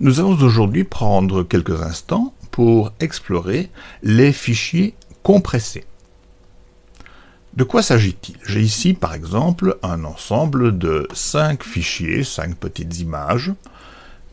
Nous allons aujourd'hui prendre quelques instants pour explorer les fichiers compressés. De quoi s'agit-il? J'ai ici par exemple un ensemble de 5 fichiers, 5 petites images,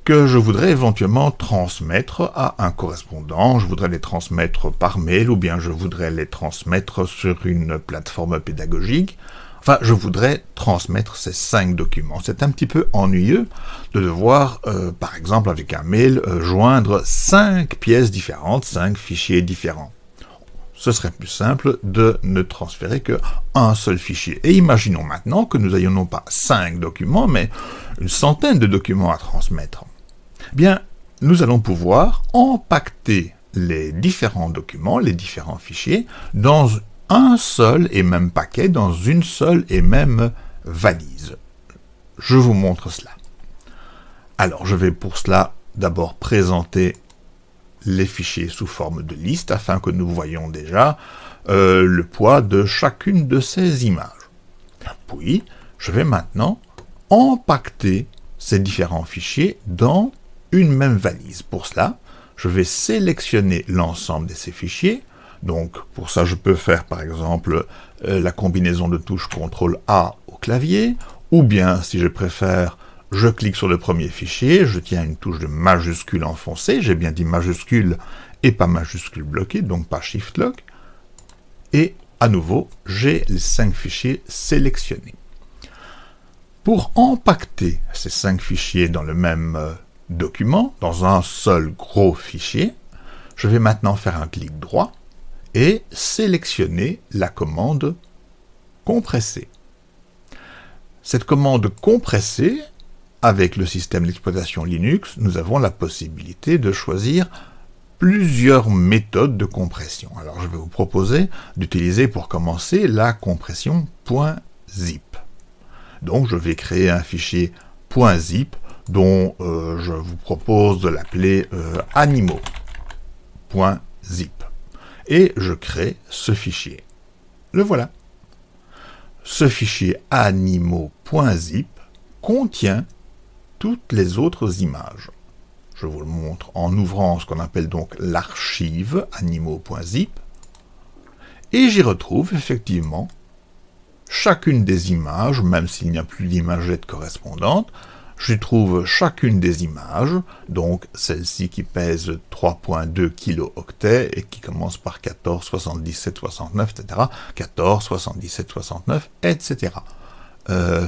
que je voudrais éventuellement transmettre à un correspondant, je voudrais les transmettre par mail ou bien je voudrais les transmettre sur une plateforme pédagogique, Enfin, je voudrais transmettre ces cinq documents. C'est un petit peu ennuyeux de devoir, euh, par exemple, avec un mail, euh, joindre cinq pièces différentes, cinq fichiers différents. Ce serait plus simple de ne transférer qu'un seul fichier. Et imaginons maintenant que nous ayons non pas cinq documents, mais une centaine de documents à transmettre. Eh bien, nous allons pouvoir empacter les différents documents, les différents fichiers, dans un seul et même paquet dans une seule et même valise. Je vous montre cela. Alors, je vais pour cela d'abord présenter les fichiers sous forme de liste afin que nous voyons déjà euh, le poids de chacune de ces images. Puis, je vais maintenant empacter ces différents fichiers dans une même valise. Pour cela, je vais sélectionner l'ensemble de ces fichiers, donc pour ça, je peux faire par exemple euh, la combinaison de touches CTRL A au clavier, ou bien si je préfère, je clique sur le premier fichier, je tiens une touche de majuscule enfoncée, j'ai bien dit majuscule et pas majuscule bloqué, donc pas Shift Lock, et à nouveau, j'ai les cinq fichiers sélectionnés. Pour empacter ces cinq fichiers dans le même euh, document, dans un seul gros fichier, je vais maintenant faire un clic droit, et sélectionner la commande compresser. Cette commande compresser, avec le système d'exploitation Linux, nous avons la possibilité de choisir plusieurs méthodes de compression. Alors je vais vous proposer d'utiliser pour commencer la compression .zip. Donc je vais créer un fichier .zip dont euh, je vous propose de l'appeler euh, animaux.zip et je crée ce fichier. Le voilà. Ce fichier animaux.zip contient toutes les autres images. Je vous le montre en ouvrant ce qu'on appelle donc l'archive animaux.zip, et j'y retrouve effectivement chacune des images, même s'il n'y a plus d'imagette correspondante, je trouve chacune des images, donc celle-ci qui pèse 3.2 kilooctets et qui commence par 14, 77, 69, etc. 14, 77, 69, etc.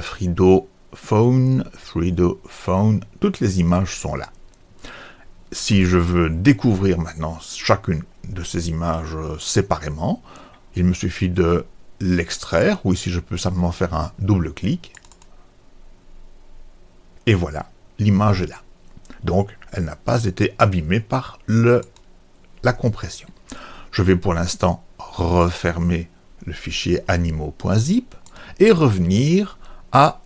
Frido Phone, Frido Phone, toutes les images sont là. Si je veux découvrir maintenant chacune de ces images séparément, il me suffit de l'extraire, ou ici je peux simplement faire un double clic, et voilà, l'image est là. Donc, elle n'a pas été abîmée par le, la compression. Je vais pour l'instant refermer le fichier animaux.zip et revenir à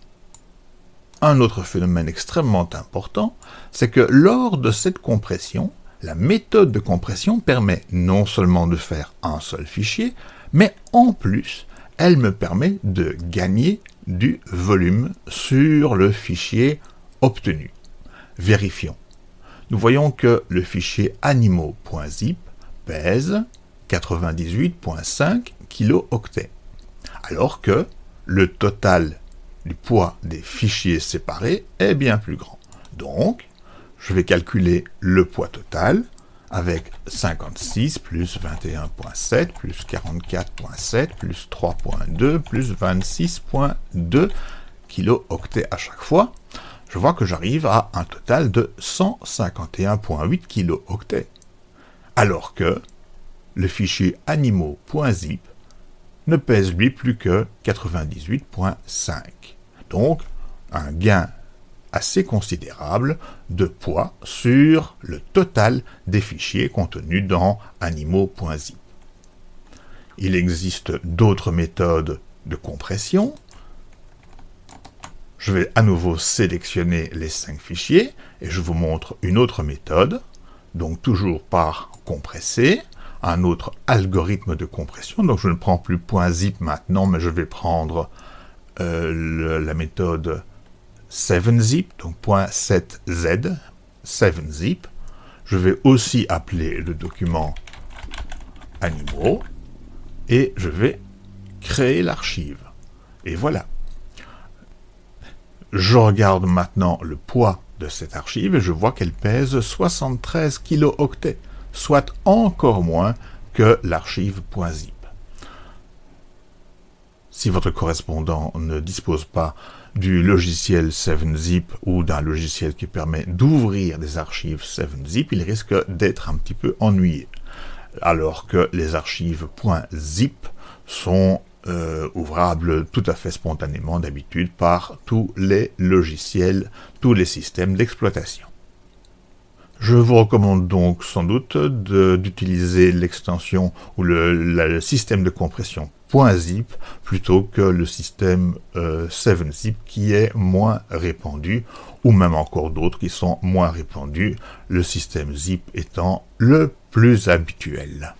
un autre phénomène extrêmement important, c'est que lors de cette compression, la méthode de compression permet non seulement de faire un seul fichier, mais en plus, elle me permet de gagner du volume sur le fichier obtenu. Vérifions. Nous voyons que le fichier animaux.zip pèse 98.5 kilooctets, alors que le total du poids des fichiers séparés est bien plus grand. Donc, je vais calculer le poids total avec 56 plus 21.7 plus 44.7 plus 3.2 plus 26.2 kilooctets à chaque fois, je vois que j'arrive à un total de 151.8 kilooctets. Alors que le fichier animaux.zip ne pèse lui plus que 98.5. Donc, un gain assez considérable de poids sur le total des fichiers contenus dans animaux.zip. Il existe d'autres méthodes de compression. Je vais à nouveau sélectionner les cinq fichiers et je vous montre une autre méthode, donc toujours par compresser, un autre algorithme de compression. Donc je ne prends plus .zip maintenant, mais je vais prendre euh, la méthode 7zip, donc .7z, 7zip. Je vais aussi appeler le document animaux et je vais créer l'archive. Et voilà. Je regarde maintenant le poids de cette archive et je vois qu'elle pèse 73 kilooctets, soit encore moins que l'archive .zip. Si votre correspondant ne dispose pas du logiciel 7zip ou d'un logiciel qui permet d'ouvrir des archives 7zip, il risque d'être un petit peu ennuyé. Alors que les archives .zip sont euh, ouvrables tout à fait spontanément d'habitude par tous les logiciels, tous les systèmes d'exploitation. Je vous recommande donc sans doute d'utiliser l'extension ou le, système de compression .zip plutôt que le système 7zip euh, qui est moins répandu ou même encore d'autres qui sont moins répandus, le système zip étant le plus habituel.